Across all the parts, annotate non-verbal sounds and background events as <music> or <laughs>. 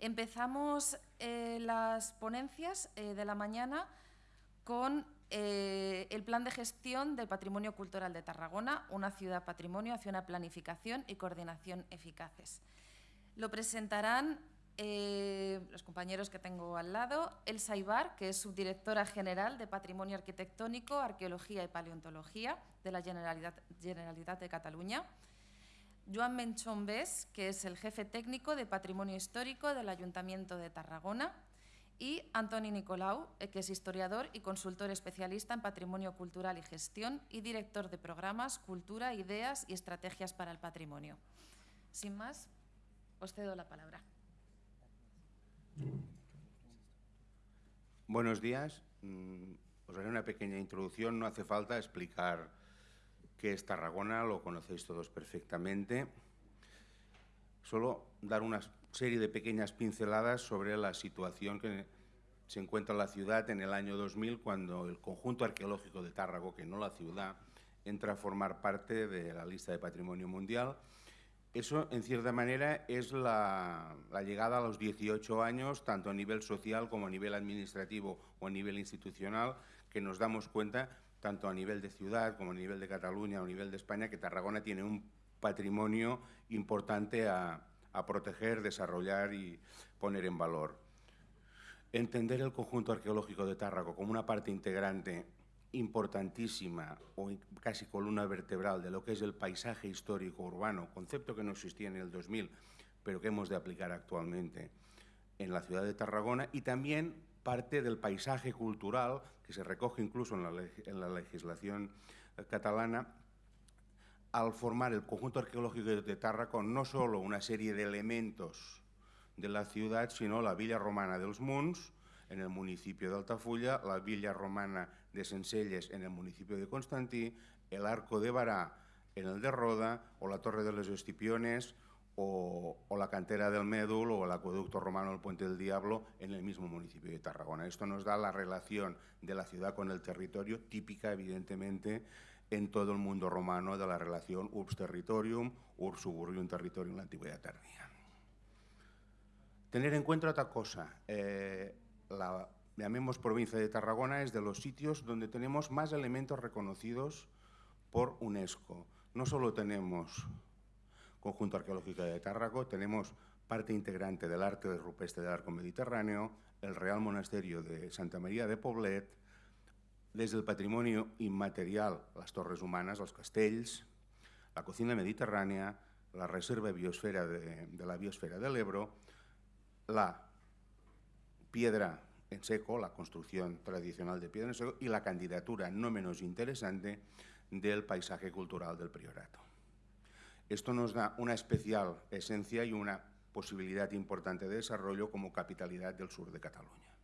Empezamos eh, las ponencias eh, de la mañana con eh, el plan de gestión del patrimonio cultural de Tarragona, una ciudad patrimonio hacia una planificación y coordinación eficaces. Lo presentarán los compañeros que tengo al lado, Elsa Ibar, que es subdirectora general de Patrimonio Arquitectónico, Arqueología y Paleontología de la Generalitat, Generalitat de Cataluña, Joan Menchón Bes, que es el jefe técnico de Patrimonio Histórico del Ayuntamiento de Tarragona, y Antoni Nicolau, eh, que es historiador y consultor especialista en patrimonio cultural y gestión y director de programas, cultura, ideas y estrategias para el patrimonio. Sin más, os cedo la palabra. Buenos días. Mm, os haré una pequeña introducción. No hace falta explicar qué es Tarragona, lo conocéis todos perfectamente. Solo dar una serie de pequeñas pinceladas sobre la situación que se encuentra la ciudad en el año 2000, cuando el conjunto arqueológico de Tárrago, que no la ciudad, entra a formar parte de la lista de patrimonio mundial. Eso, en cierta manera, es la, llegada a los 18 años, tanto a nivel social como a nivel administrativo o a nivel institucional, que nos damos cuenta tanto a nivel de ciudad como a nivel de Cataluña o a nivel de España, que Tarragona tiene un patrimonio importante a, proteger, desarrollar y poner en valor. Entender el conjunto arqueológico de Tárraco como una parte integrante importantísima o casi columna vertebral de lo que es el paisaje histórico urbano, concepto que no existía en el 2000, pero que hemos de aplicar actualmente en la ciudad de Tarragona, y también parte del paisaje cultural que se recoge incluso en la, legislación eh, catalana al formar el conjunto arqueológico de Tárraco no solo una serie de elementos de la ciudad, sino la villa romana dels Munts, en el municipio de Altafulla, la villa romana de Sencelles, en el municipio de Constantí, el arco de Bará, en el de Roda, o la torre de los Escipiones, o, la cantera del Médul o el acueducto romano del Puente del Diablo en el mismo municipio de Tarragona. Esto nos da la relación de la ciudad con el territorio, típica, evidentemente, en todo el mundo romano de la relación urbs territorium, urbs suburbium territorium en la antigüedad tardía. Tener en cuenta otra cosa, eh, la, llamemos provincia de Tarragona, es de los sitios donde tenemos más elementos reconocidos por UNESCO. No solo tenemos conjunto arqueológico de Tárraco, tenemos parte integrante del arte rupestre del arco mediterráneo, el Real Monasterio de Santa María de Poblet, desde el patrimonio inmaterial, las torres humanas, los castells, la cocina mediterránea, la reserva biosfera de, de la biosfera del Ebro, la piedra en seco, la construcción tradicional de piedra en seco y la candidatura no menos interesante del paisaje cultural del priorato. Esto nos da una especial esencia y una posibilidad importante de desarrollo como capitalidad del sur de Cataluña.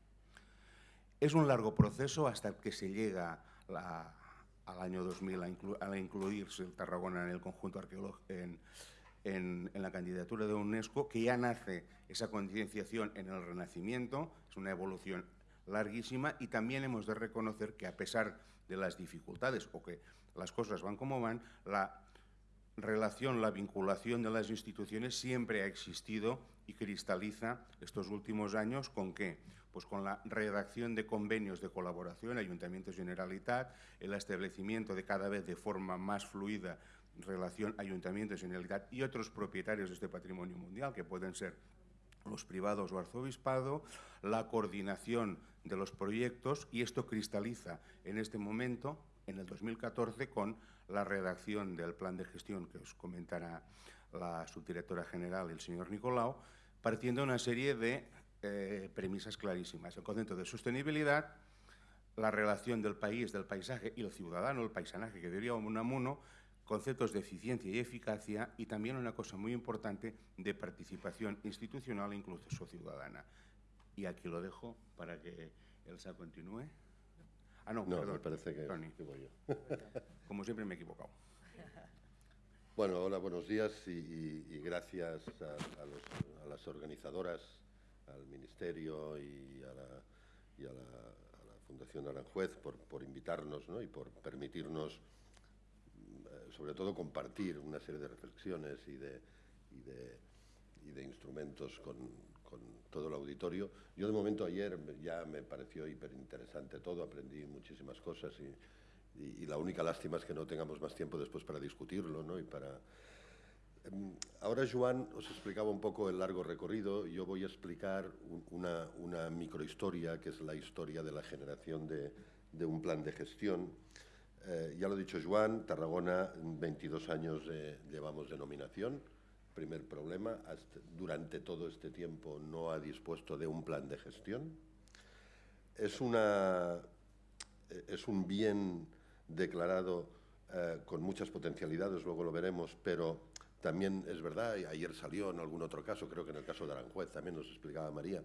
Es un largo proceso hasta que se llega al año 2000 a, incluirse el Tarragona en el conjunto arqueológico, en, en, la candidatura de UNESCO, que ya nace esa concienciación en el Renacimiento, es una evolución larguísima y también hemos de reconocer que a pesar de las dificultades o que las cosas van como van, la relación, la vinculación de las instituciones siempre ha existido y cristaliza estos últimos años con qué? Pues con la redacción de convenios de colaboración, Ayuntamiento Generalitat, el establecimiento de cada vez de forma más fluida relación Ayuntamiento Generalitat y otros propietarios de este patrimonio mundial, que pueden ser los privados o arzobispado, la coordinación de los proyectos y esto cristaliza en este momento en el 2014 con la redacción del plan de gestión que os comentará la subdirectora general, el señor Nicolau, partiendo de una serie de eh, premisas clarísimas. El concepto de sostenibilidad, la relación del país, del paisaje y el ciudadano, el paisanaje que diría Unamuno, conceptos de eficiencia y eficacia y también una cosa muy importante de participación institucional e incluso ciudadana. Y aquí lo dejo para que Elsa continúe. Ah, no, perdón. Me parece que, voy yo. <laughs> Como siempre me he equivocado. Bueno, hola, buenos días y, gracias a, las organizadoras, al Ministerio y a la, Fundación Aranjuez por, invitarnos y por permitirnos, eh, sobre todo, compartir una serie de reflexiones y de, y de, instrumentos con, todo el auditorio. Yo de momento ayer ya me pareció hiper interesante todo, aprendí muchísimas cosas y, la única lástima es que no tengamos más tiempo después para discutirlo ¿no? y para Em, ahora Joan os explicaba un poco el largo recorrido, yo voy a explicar una, una microhistoria, que es la historia de la generación de, un plan de gestión. Eh, ya lo ha dicho Joan, Tarragona, 22 años llevamos de nominación. Primer problema, durante todo este tiempo no ha dispuesto de un plan de gestión. Es, una, es un bien declarado eh, con muchas potencialidades, luego lo veremos, pero también es verdad, y ayer salió en algún otro caso, creo que en el caso de Aranjuez también nos explicaba María,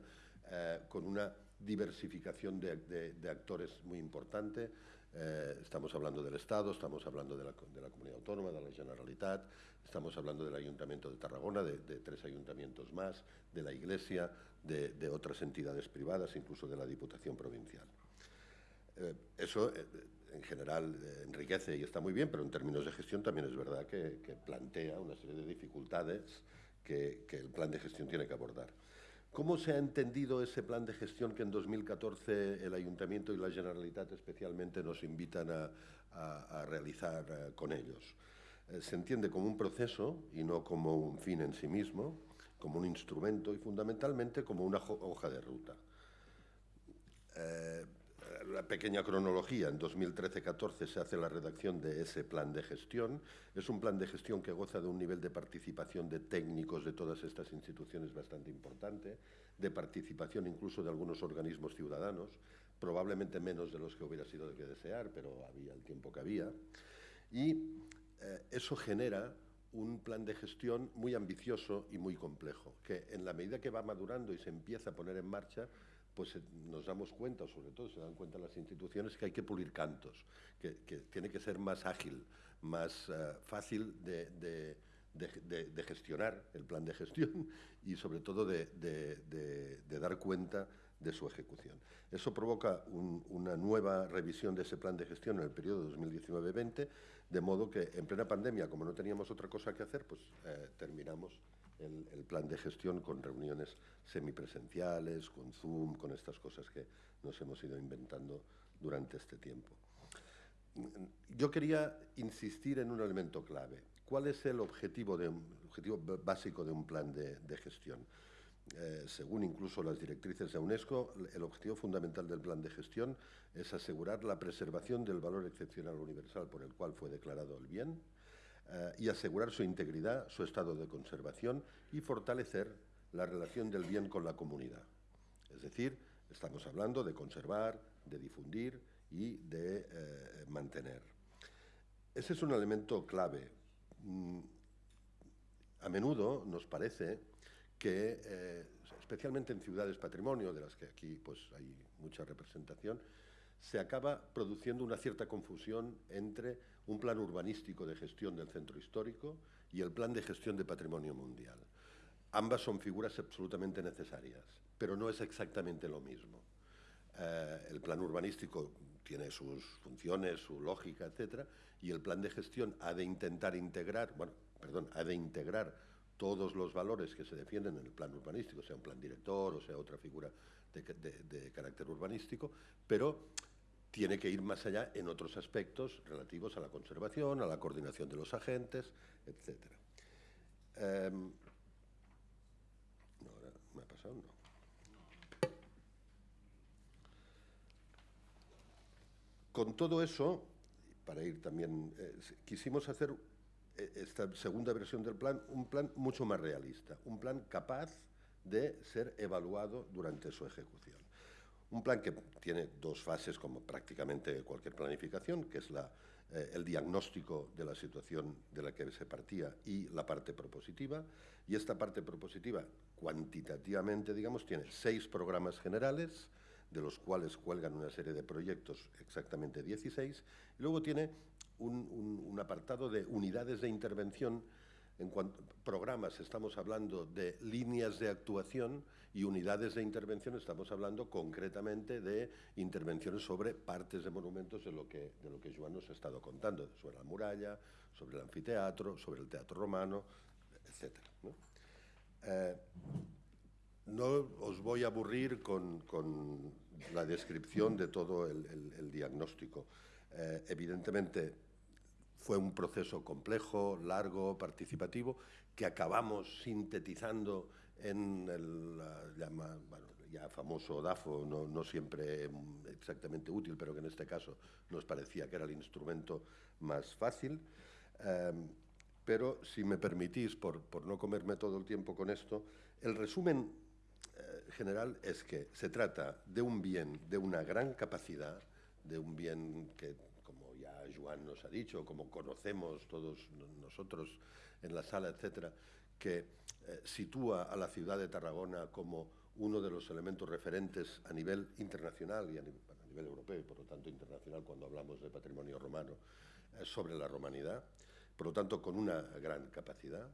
eh, con una diversificación de, actores muy importante. Eh, estamos hablando del Estado, estamos hablando de la, Comunidad Autónoma, de la Generalitat, estamos hablando del Ayuntamiento de Tarragona, de, tres ayuntamientos más, de la Iglesia, de, otras entidades privadas, incluso de la Diputación Provincial. Eh, eso en general eh, enriquece y está muy bien, pero en términos de gestión también es verdad que, plantea una serie de dificultades que, el plan de gestión tiene que abordar. ¿Cómo se ha entendido ese plan de gestión que en 2014 el Ayuntamiento y la Generalitat especialmente nos invitan a, realizar eh, con ellos? Eh, se entiende como un proceso y no como un fin en sí mismo, como un instrumento y fundamentalmente como una hoja de ruta la pequeña cronología, en 2013-14 se hace la redacción de ese plan de gestión. Es un plan de gestión que goza de un nivel de participación de técnicos de todas estas instituciones bastante importante, de participación incluso de algunos organismos ciudadanos, probablemente menos de los que hubiera sido de que desear, pero había el tiempo que había. Y eh, eso genera un plan de gestión muy ambicioso y muy complejo, que en la medida que va madurando y se empieza a poner en marcha, pues eh, nos damos cuenta, sobre todo se dan cuenta las instituciones, que hay que pulir cantos, que, tiene que ser más ágil, más eh, fácil de, gestionar el plan de gestión y sobre todo de, dar cuenta de su ejecución. Eso provoca una nueva revisión de ese plan de gestión en el periodo 2019-20, de modo que en plena pandemia, como no teníamos otra cosa que hacer, pues eh, terminamos el, plan de gestión con reuniones semipresenciales, con Zoom, con estas cosas que nos hemos ido inventando durante este tiempo. Yo quería insistir en un elemento clave. ¿Cuál es el objetivo, básico de un plan de, gestión? Eh, según incluso las directrices de UNESCO, el objetivo fundamental del plan de gestión es asegurar la preservación del valor excepcional universal por el cual fue declarado el bien, eh, y asegurar su integridad, su estado de conservación y fortalecer la relación del bien con la comunidad. Es decir, estamos hablando de conservar, de difundir y de eh, mantener. Ese es un elemento clave. Mm, a menudo nos parece que, eh, especialmente en ciudades patrimonio, de las que aquí pues, hay mucha representación, se acaba produciendo una cierta confusión entre un plan urbanístico de gestión del centro histórico y el plan de gestión de patrimonio mundial. Ambas son figuras absolutamente necesarias, pero no es exactamente lo mismo. Eh, el plan urbanístico tiene sus funciones, su lógica, etcétera, y el plan de gestión ha de intentar integrar, bueno, perdón, ha de integrar todos los valores que se defienden en el plan urbanístico, sea un plan director o sea otra figura de carácter urbanístico, pero tiene que ir más allá en otros aspectos relativos a la conservación, a la coordinación de los agentes, etc. Em. Con todo eso, para ir también, eh, quisimos hacer eh, esta segunda versión del plan, un plan mucho más realista, un plan capaz de ser evaluado durante su ejecución. Un plan que tiene dos fases, como prácticamente cualquier planificación, que es eh, el diagnóstico de la situación de la que se partía y la parte propositiva. Y esta parte propositiva, cuantitativamente, digamos, tiene seis programas generales, de los cuales cuelgan una serie de proyectos, exactamente 16, y luego tiene un apartado de unidades de intervención en cuanto programas estamos hablando de líneas de actuación y unidades de intervención estamos hablando concretamente de intervenciones sobre partes de monumentos de lo que, de lo que Joan nos ha estado contando, sobre la muralla, sobre el anfiteatro, sobre el teatro romano, etc. Eh, no os voy a aburrir con, la descripción de todo el, diagnóstico. Eh, evidentemente, fue un proceso complejo, largo, participativo, que acabamos sintetizando en el ya famoso DAFO, no, siempre exactamente útil, pero que en este caso nos parecía que era el instrumento más fácil. Em, pero si me permitís, por, no comerme todo el tiempo con esto, el resumen eh, general es que se trata de un bien de una gran capacidad, de un bien que, Joan nos ha dicho, como conocemos todos nosotros en la sala, etcétera, que eh, sitúa a la ciudad de Tarragona como uno de los elementos referentes a nivel internacional y a nivel, europeo, y por lo tanto internacional cuando hablamos de patrimonio romano, eh, sobre la romanidad, por lo tanto con una gran capacidad.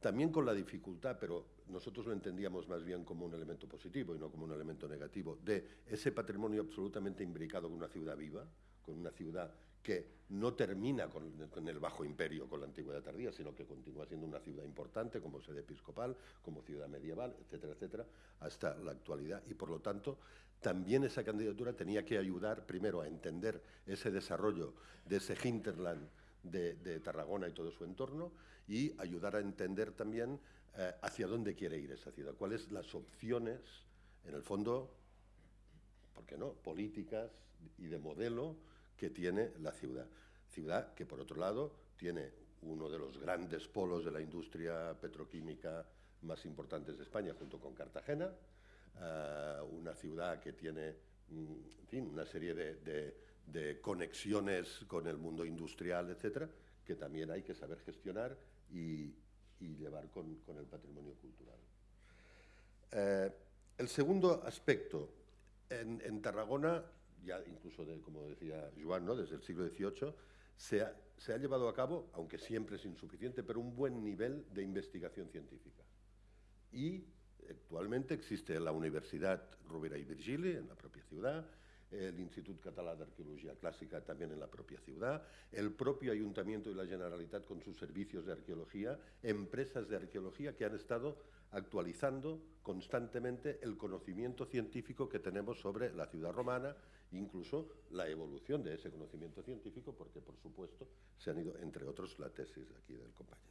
También con la dificultad, pero nosotros lo entendíamos más bien como un elemento positivo y no como un elemento negativo, de ese patrimonio absolutamente imbricado con una ciudad viva, con una ciudad que no termina con, el Bajo Imperio, con la Antigüedad tardía, sino que continúa siendo una ciudad importante como sede episcopal, como ciudad medieval, etcétera, etcétera, hasta la actualidad. Y por lo tanto, también esa candidatura tenía que ayudar primero a entender ese desarrollo de ese hinterland de, Tarragona y todo su entorno y ayudar a entender también eh, hacia dónde quiere ir esa ciudad, cuáles las opciones, en el fondo, ¿por qué no?, políticas y de modelo que tiene la ciudad. Ciudad que, por otro lado, tiene uno de los grandes polos de la industria petroquímica más importantes de España, junto con Cartagena, eh, una ciudad que tiene mm, una serie de, conexiones con el mundo industrial, etcétera, que también hay que saber gestionar y, llevar con, el patrimonio cultural. Eh, el segundo aspecto, en Tarragona ya incluso, como decía Joan, ¿no? desde el siglo XVIII, se ha, se ha, llevado a cabo, aunque siempre es insuficiente, pero un buen nivel de investigación científica. Y actualmente existe la Universidad Rovira y Virgili, en la propia ciudad, el Instituto Català de Arqueología Clásica también en la propia ciudad, el propio Ayuntamiento y la Generalitat con sus servicios de arqueología, empresas de arqueología que han estado actualizando constantemente el conocimiento científico que tenemos sobre la ciudad romana, incluso la evolución de ese conocimiento científico, porque por supuesto se han ido, entre otros, la tesis aquí del compañero. <laughs>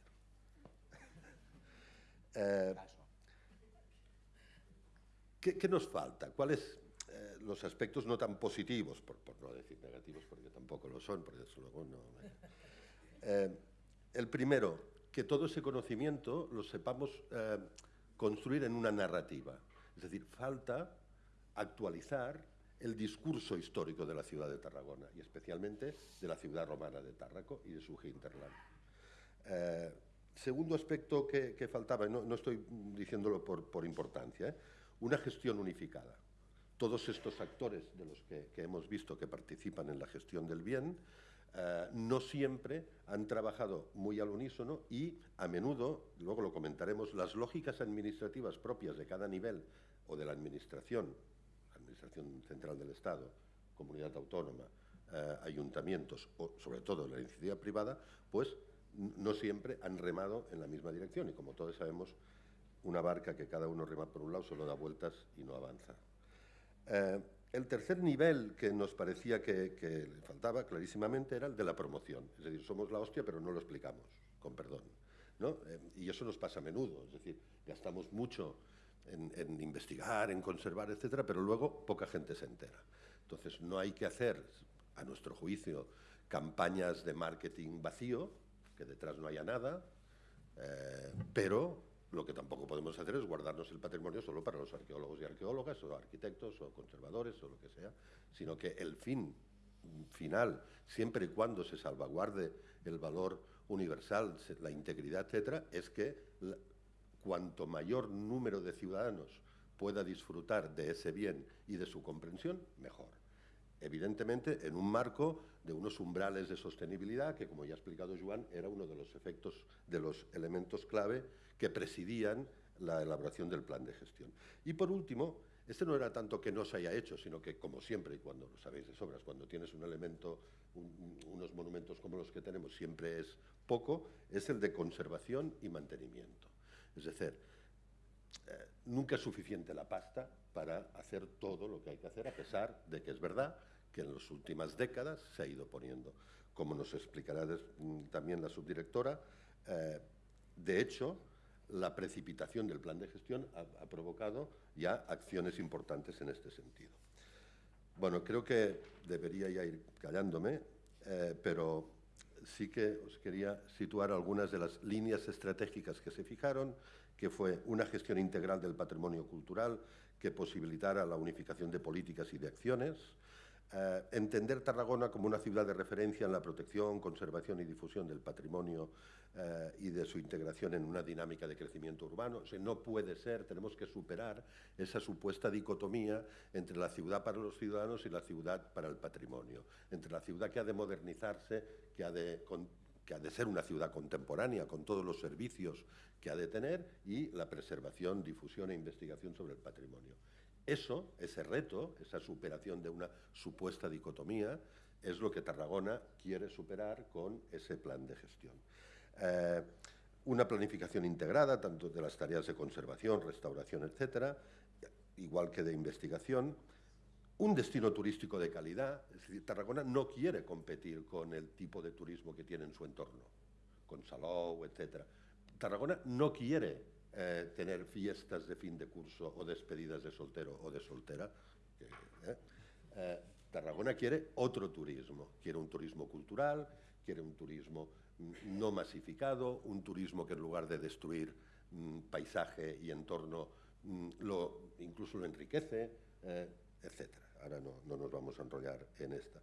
Eh, ¿qué, nos falta? ¿Cuáles eh, los aspectos no tan positivos, por, no decir negativos, porque tampoco lo son, porque eso luego no... Eh, el primero, que todo ese conocimiento lo sepamos construir en una narrativa. Es decir, falta actualizar el discurso histórico de la ciudad de Tarragona y especialmente de la ciudad romana de Tárraco y de su hinterland. Eh, segundo aspecto que, faltaba, no, no, estoy diciéndolo por, importancia, ¿eh? una gestión unificada. Todos estos actores de los que, hemos visto que participan en la gestión del bien eh, no siempre han trabajado muy al unísono y a menudo, luego lo comentaremos, las lógicas administrativas propias de cada nivel o de la administración, administración central del Estado, comunidad autónoma, eh, ayuntamientos o sobre todo la iniciativa privada, pues no siempre han remado en la misma dirección y como todos sabemos, una barca que cada uno rema por un lado solo da vueltas y no avanza. Eh, el tercer nivel que nos parecía que, le faltaba clarísimamente era el de la promoción. Es decir, somos la hostia, pero no lo explicamos, con perdón. Eh, y eso nos pasa a menudo. Es decir, gastamos mucho en, investigar, en conservar, etcétera, pero luego poca gente se entera. Entonces, no hay que hacer, a nuestro juicio, campañas de marketing vacío, que detrás no haya nada, eh, pero lo que tampoco podemos hacer es guardarnos el patrimonio solo para los arqueólogos y arqueólogas, o arquitectos, o conservadores, o lo que sea, sino que el fin final, siempre y cuando se salvaguarde el valor universal, la integridad, etcétera, es que cuanto mayor número de ciudadanos pueda disfrutar de ese bien y de su comprensión, mejor. Evidentemente, en un marco de unos umbrales de sostenibilidad, que como ya ha explicado Joan, era uno de los efectos, de los elementos clave que presidían la elaboración del plan de gestión. Y por último, este no era tanto que no se haya hecho, sino que, como siempre, y cuando lo sabéis de sobras, cuando tienes un elemento, unos monumentos como los que tenemos, siempre es poco, es el de conservación y mantenimiento. Es decir, nunca es suficiente la pasta para hacer todo lo que hay que hacer, a pesar de que es verdad que en las últimas décadas se ha ido poniendo. Como nos explicará mm, también la subdirectora, eh, de hecho, la precipitación del plan de gestión ha, provocado ya acciones importantes en este sentido. Bueno, creo que debería ya ir callándome, eh, pero sí que os quería situar algunas de las líneas estratégicas que se fijaron, que fue una gestión integral del patrimonio cultural que posibilitara la unificación de políticas y de acciones, eh, entender Tarragona como una ciudad de referencia en la protección, conservación y difusión del patrimonio eh, y de su integración en una dinámica de crecimiento urbano. No puede ser, tenemos que superar esa supuesta dicotomía entre la ciudad para los ciudadanos y la ciudad para el patrimonio, entre la ciudad que ha de modernizarse, de, que ha de ser una ciudad contemporánea con todos los servicios que ha de tener y la preservación, difusión e investigación sobre el patrimonio. Eso, ese reto, esa superación de una supuesta dicotomía, es lo que Tarragona quiere superar con ese plan de gestión. Eh, una planificación integrada, tanto de las tareas de conservación, restauración, etcétera, igual que de investigación, un destino turístico de calidad, es decir, Tarragona no quiere competir con el tipo de turismo que tiene en su entorno, con Salou, etcétera. Tarragona no quiere eh, tener fiestas de fin de curso o despedidas de soltero o de soltera. Eh, eh, Tarragona quiere otro turismo, quiere un turismo cultural, quiere un turismo no masificado, un turismo que en lugar de destruir mm, paisaje y entorno, mm, incluso lo enriquece, etc. Ahora no, no nos vamos a enrollar en esta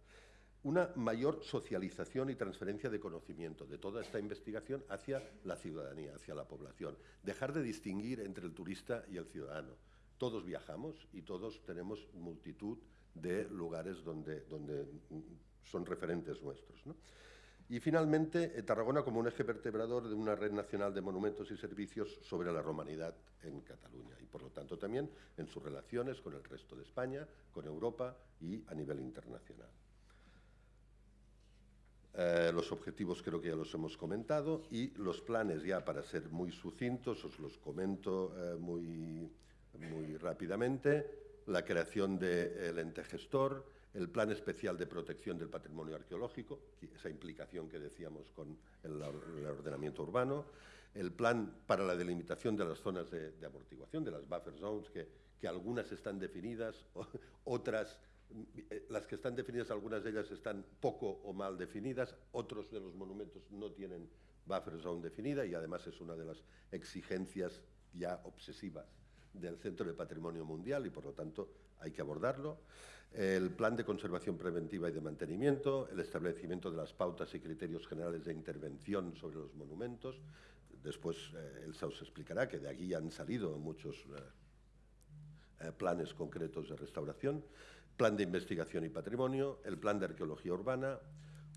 una mayor socialización y transferencia de conocimiento de toda esta investigación hacia la ciudadanía, hacia la población. Dejar de distinguir entre el turista y el ciudadano. Todos viajamos y todos tenemos multitud de lugares donde, donde son referentes nuestros. Y finalmente, eh, Tarragona como un eje vertebrador de una red nacional de monumentos y servicios sobre la romanidad en Cataluña y, por lo tanto, también en sus relaciones con el resto de España, con Europa y a nivel internacional. Eh, los objetivos creo que ya los hemos comentado y los planes ya para ser muy sucintos os los comento eh, muy, muy rápidamente. La creación del ente gestor, el plan especial de protección del patrimonio arqueológico, esa implicación que decíamos con el, ordenamiento urbano, el plan para la delimitación de las zonas de, amortiguación, de las buffer zones, que, que algunas están definidas, <laughs> otras las que están definidas, algunas de ellas están poco o mal definidas, otros de los monumentos no tienen buffer zone definida y además es una de las exigencias ya obsesivas del Centro de Patrimonio Mundial y por lo tanto hay que abordarlo. El plan de conservación preventiva y de mantenimiento, el establecimiento de las pautas y criterios generales de intervención sobre los monumentos. Después eh, Elsa explicará que de aquí han salido muchos eh, planes concretos de restauración plan de investigación y patrimonio, el plan de arqueología urbana,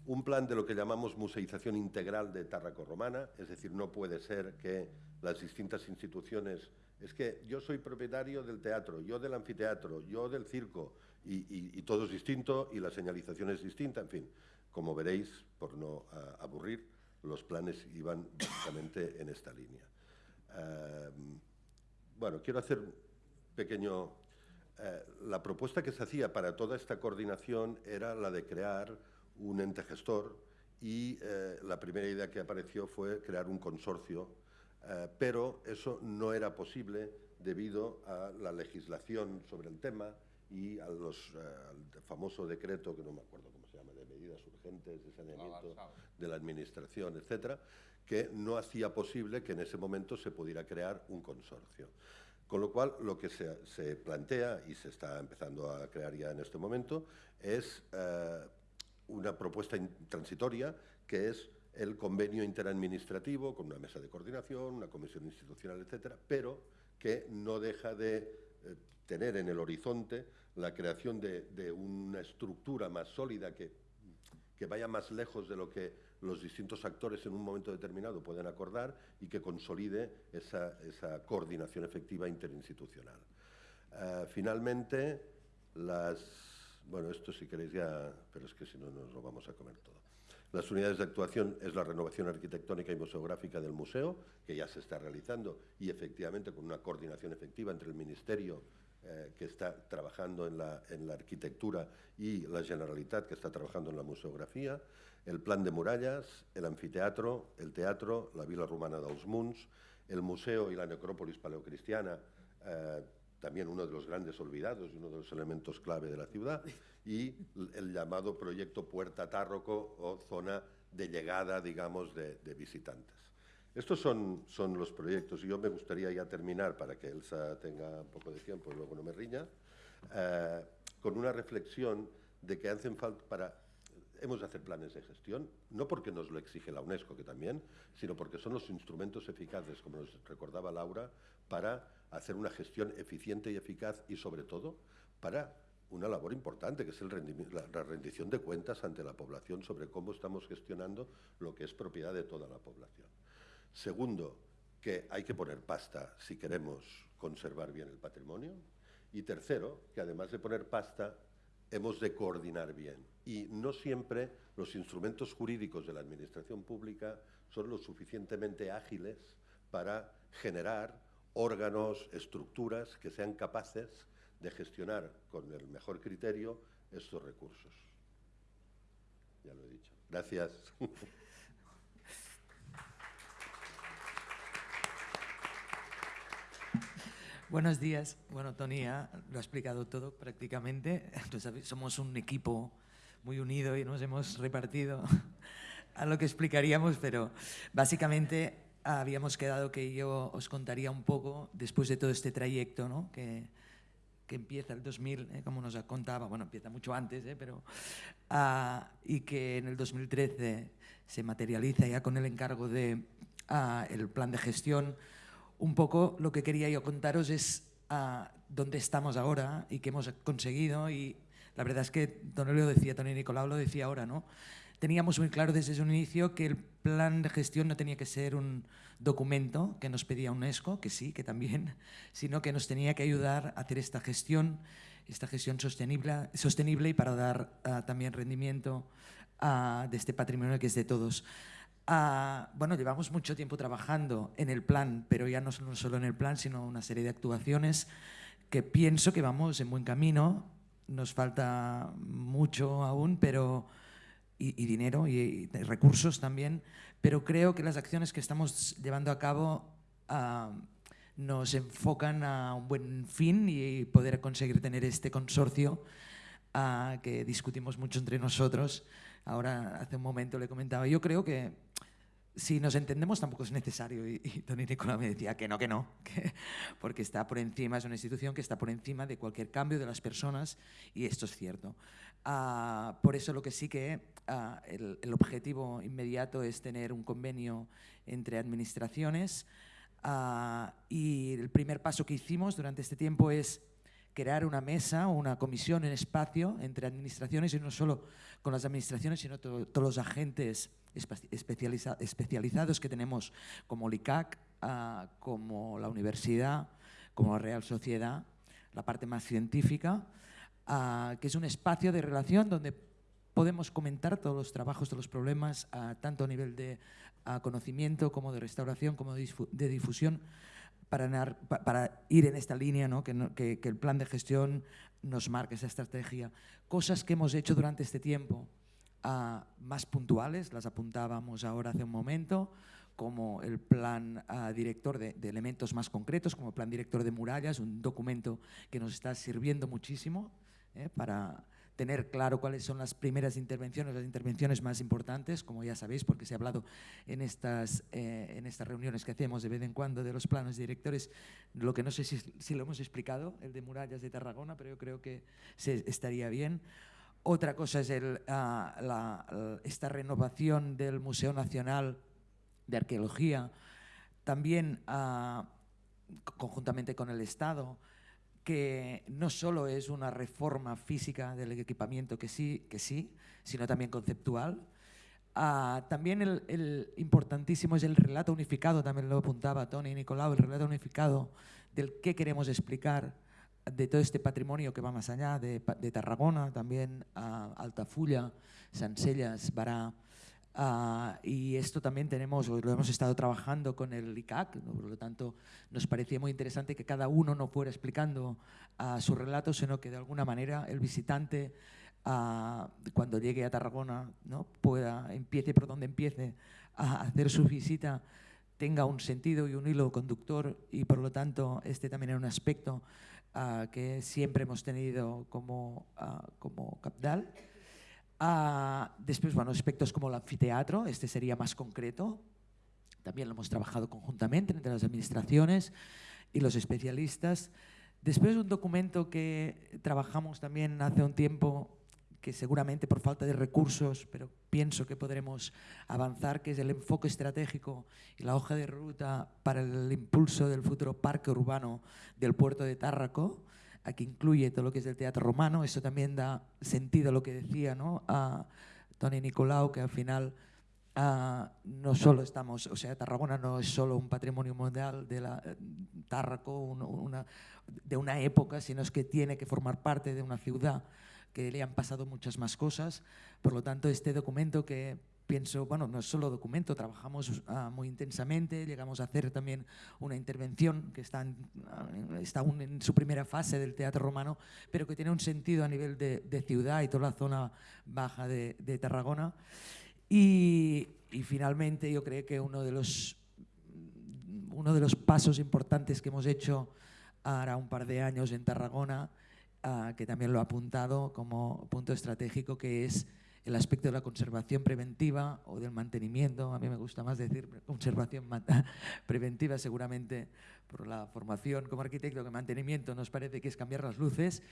un plan de lo que llamamos museización integral de Tárraco Romana, es decir, no puede ser que las distintas instituciones, es que yo soy propietario del teatro, yo del anfiteatro, yo del circo, y, todo es distinto y la señalización es distinta, en fin, como veréis, por no ah, aburrir, los planes iban básicamente en esta línea. Ah, bueno, quiero hacer un pequeño eh, la propuesta que se hacía para toda esta coordinación era la de crear un ente gestor y eh, la primera idea que apareció fue crear un consorcio, eh, pero eso no era posible debido a la legislación sobre el tema y a los, al famoso decreto, que no me acuerdo cómo se llama, de medidas urgentes de saneamiento de la Administración, etcétera, que no hacía posible que en ese momento se pudiera crear un consorcio. Con lo cual, lo que se, plantea, y se está empezando a crear ya en este momento, es eh, una propuesta transitoria que es el convenio interadministrativo con una mesa de coordinación, una comisión institucional, etcétera, pero que no deja de eh, tener en el horizonte la creación de, una estructura más sólida que, que vaya más lejos de lo que los distintos actores en un momento determinado pueden acordar y que consolide esa, coordinación efectiva interinstitucional. Eh, finalmente, las... Bueno, esto si queréis ya, pero es que si no nos lo vamos a comer todo. Las unidades de actuación es la renovación arquitectónica y museográfica del museo, que ya se está realizando y efectivamente con una coordinación efectiva entre el Ministerio eh, que está trabajando en la, en la, arquitectura y la Generalitat que está trabajando en la museografía, el plan de murallas, el anfiteatro, el teatro, la Vila Romana dels Munts, el museo y la necrópolis paleocristiana, eh, también uno de los grandes olvidados y uno de los elementos clave de la ciudad, y el llamado proyecto Puerta Tárroco o zona de llegada, digamos, de, visitantes. Estos son, son, los proyectos y yo me gustaría ya terminar para que Elsa tenga un poco de tiempo y luego no me riña, eh, con una reflexión de que hacen falta para... Hemos de hacer planes de gestión, no porque nos lo exige la UNESCO, que también, sino porque son los instrumentos eficaces, como nos recordaba Laura, para hacer una gestión eficiente y eficaz y, sobre todo, para una labor importante, que es la, rendición de cuentas ante la población sobre cómo estamos gestionando lo que es propiedad de toda la población. Segundo, que hay que poner pasta si queremos conservar bien el patrimonio. Y tercero, que además de poner pasta, hemos de coordinar bien. Y no siempre los instrumentos jurídicos de la Administración Pública son lo suficientemente ágiles para generar órganos, estructuras que sean capaces de gestionar con el mejor criterio estos recursos. Ya lo he dicho. Gracias. <laughs> Buenos días. Bueno, Tony lo ha explicado todo prácticamente. <laughs> Entonces, somos un equipo muy unido y nos hemos repartido <laughs> a lo que explicaríamos, pero básicamente habíamos quedado que yo os contaría un poco, después de todo este trayecto, ¿no? que, que empieza el 2000, ¿eh? como nos contaba, bueno, empieza mucho antes, ¿eh? pero, uh, y que en el 2013 se materializa ya con el encargo de uh, el plan de gestión. Un poco lo que quería yo contaros es uh, dónde estamos ahora y qué hemos conseguido y la verdad es que Don lo decía, Tony Nicolau lo decía ahora, ¿no? teníamos muy claro desde un inicio que el plan de gestión no tenía que ser un documento que nos pedía UNESCO, que sí, que también, <laughs> sino que nos tenía que ayudar a hacer esta gestión, esta gestión sostenible, sostenible y para dar uh, también rendimiento uh, de este patrimonio que es de todos. Uh, bueno, llevamos mucho tiempo trabajando en el plan, pero ya no solo en el plan, sino una serie de actuaciones que pienso que vamos en buen camino. Nos falta mucho aún, pero y, dinero y, recursos también, pero creo que las acciones que estamos llevando a cabo uh, nos enfocan a un buen fin y poder conseguir tener este consorcio uh, que discutimos mucho entre nosotros. Ahora, hace un momento le comentaba, yo creo que si nos entendemos tampoco es necesario. Y, y Tony Nicola me decía que no, que no, <laughs> que, porque está por encima, es una institución que está por encima de cualquier cambio de las personas y esto es cierto. Uh, por eso lo que sí que el, objetivo inmediato es tener un convenio entre administraciones y el primer paso que hicimos durante este tiempo es crear una mesa o una comisión en espacio entre administraciones y no solo con las administraciones, sino to todos los agentes especializa especializados que tenemos como el ICAC, uh, como la universidad, como la Real Sociedad, la parte más científica, uh, que es un espacio de relación donde podemos comentar todos los trabajos, todos los problemas, uh, tanto a nivel de conocimiento como de restauración, como de, de difusión, para, para, ir en esta línea, ¿no? Que, que, que el plan de gestión nos marque esa estrategia. Cosas que hemos hecho durante este tiempo, uh, más puntuales, las apuntábamos ahora hace un momento, como el plan uh, director de, de, elementos más concretos, como el plan director de murallas, un documento que nos está sirviendo muchísimo eh, para tener claro cuáles son las primeras intervenciones, las intervenciones más importantes, como ya sabéis, porque se ha hablado en estas, eh, en estas reuniones que hacemos de vez en cuando de los planos directores, lo que no sé si, si lo hemos explicado, el de murallas de Tarragona, pero yo creo que se, estaría bien. Otra cosa es el, la, esta renovación del Museo Nacional de Arqueología, también uh, conjuntamente con el Estado, que no solo es una reforma física del equipamiento, que sí, que sí sino también conceptual. Uh, también el, el, importantísimo es el relato unificado, también lo apuntaba Tony y Nicolau, el relato unificado del qué queremos explicar de todo este patrimonio que va más allá, de, de Tarragona, también a Altafulla, Sansellas, Bará, Ah, y esto también tenemos, lo hemos estado trabajando con el ICAC, por lo tanto nos parecía muy interesante que cada uno no fuera explicando uh, su relato, sino que de alguna manera el visitante uh, cuando llegue a Tarragona ¿no? pueda, empiece por donde empiece a hacer su visita, tenga un sentido y un hilo conductor y por lo tanto este también es un aspecto que siempre hemos tenido como, como capital. Uh, después, bueno, aspectos como el anfiteatro, este sería más concreto. También lo hemos trabajado conjuntamente entre las administraciones y los especialistas. Después, un documento que trabajamos también hace un tiempo, que seguramente por falta de recursos, pero pienso que podremos avanzar, que es el enfoque estratégico y la hoja de ruta para el impulso del futuro parque urbano del puerto de Tárraco aquí incluye todo lo que es el teatro romano, eso también da sentido a lo que decía ¿no? a Tony Nicolau, que al final uh, no solo estamos, o sea, Tarragona no es solo un patrimonio mundial de la Tárraco, un, una, de una época, sino es que tiene que formar parte de una ciudad que le han pasado muchas más cosas. Por lo tanto, este documento que pienso, bueno, no es solo documento, trabajamos uh, muy intensamente, llegamos a hacer también una intervención que está, en, uh, está aún en su primera fase del teatro romano, pero que tiene un sentido a nivel de, de ciudad y toda la zona baja de, de Tarragona. Y, y, finalmente yo creo que uno de los, uno de los pasos importantes que hemos hecho ahora un par de años en Tarragona, uh, que también lo ha apuntado como punto estratégico, que es el aspecto de la conservación preventiva o del mantenimiento, a mí me gusta más decir conservación <laughs> preventiva seguramente por la formación como arquitecto, que mantenimiento nos parece que es cambiar las luces.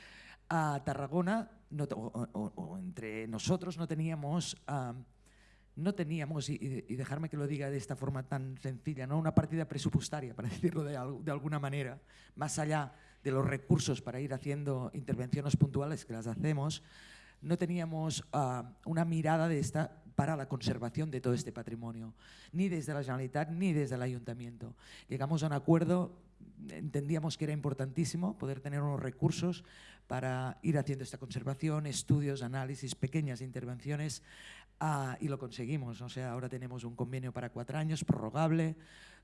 A Tarragona, o, entre nosotros no teníamos... No teníamos, y, dejarme que lo diga de esta forma tan sencilla, ¿no? una partida presupuestaria, para <laughs> decirlo de, de alguna manera, más allá de los recursos para ir haciendo intervenciones puntuales que las hacemos, no teníamos uh, una mirada de esta para la conservación de todo este patrimonio, ni desde la Generalitat ni desde el Ayuntamiento. Llegamos a un acuerdo, entendíamos que era importantísimo poder tener unos recursos para ir haciendo esta conservación, estudios, análisis, pequeñas intervenciones, uh, y lo conseguimos. O sea, ahora tenemos un convenio para cuatro años, prorrogable,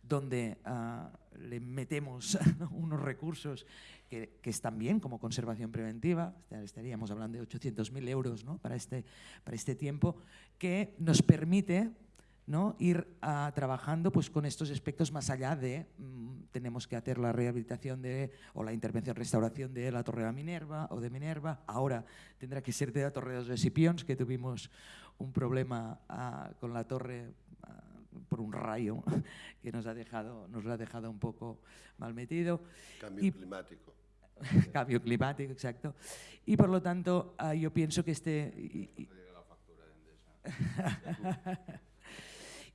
donde uh, le metemos <laughs> unos recursos que, que, están bien como conservación preventiva, estaríamos hablando de 800.000 euros ¿no? para, este, para este tiempo, que nos permite ¿no? ir uh, trabajando pues, con estos aspectos más allá de mmm, tenemos que hacer la rehabilitación de, o la intervención, restauración de la Torre de Minerva o de Minerva, ahora tendrá que ser de la Torre de los Escipions, que tuvimos un problema uh, con la torre por un rayo <laughs> que nos ha dejado, nos lo ha dejado un poco mal metido. Cambio y, climático. <laughs> cambio climático, exacto. Y por lo tanto, yo pienso que este... Y, y, <laughs>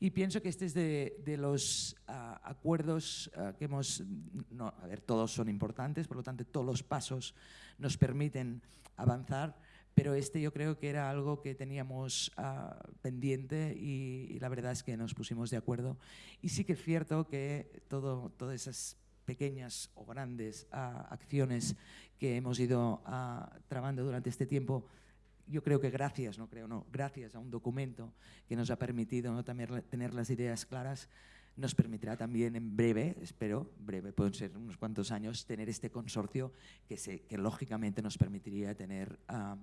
y pienso que este es de, de los uh, acuerdos uh, que hemos, no, a ver, todos son importantes, por lo tanto todos los pasos nos permiten avanzar, pero este yo creo que era algo que teníamos uh, pendiente y, y, la verdad es que nos pusimos de acuerdo. Y sí que es cierto que todo, todas esas pequeñas o grandes acciones que hemos ido trabando durante este tiempo, yo creo que gracias, no creo, no, gracias a un documento que nos ha permitido también tener las ideas claras, nos permitirá también en breve, espero, breve, pueden ser unos cuantos años, tener este consorcio que, se, que lógicamente nos permitiría tener uh,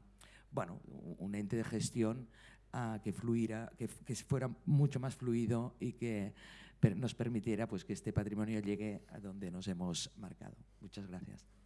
bueno, un ente de gestión uh, que, fluira, que, que, fuera mucho más fluido y que nos permitiera pues, que este patrimonio llegue a donde nos hemos marcado. Muchas gracias.